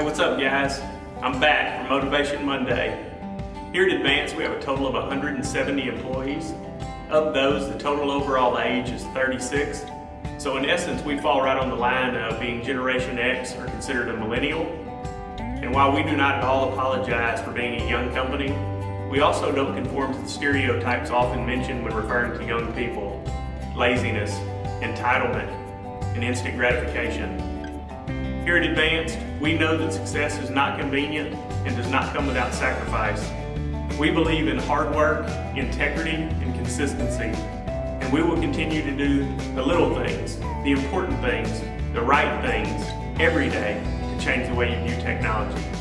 Hey, what's up guys? I'm back for Motivation Monday. Here at Advance, we have a total of 170 employees. Of those, the total overall age is 36. So in essence, we fall right on the line of being Generation X or considered a millennial. And while we do not at all apologize for being a young company, we also don't conform to the stereotypes often mentioned when referring to young people. Laziness, entitlement, and instant gratification. Here at Advanced, we know that success is not convenient and does not come without sacrifice. We believe in hard work, integrity, and consistency. And we will continue to do the little things, the important things, the right things every day to change the way you view technology.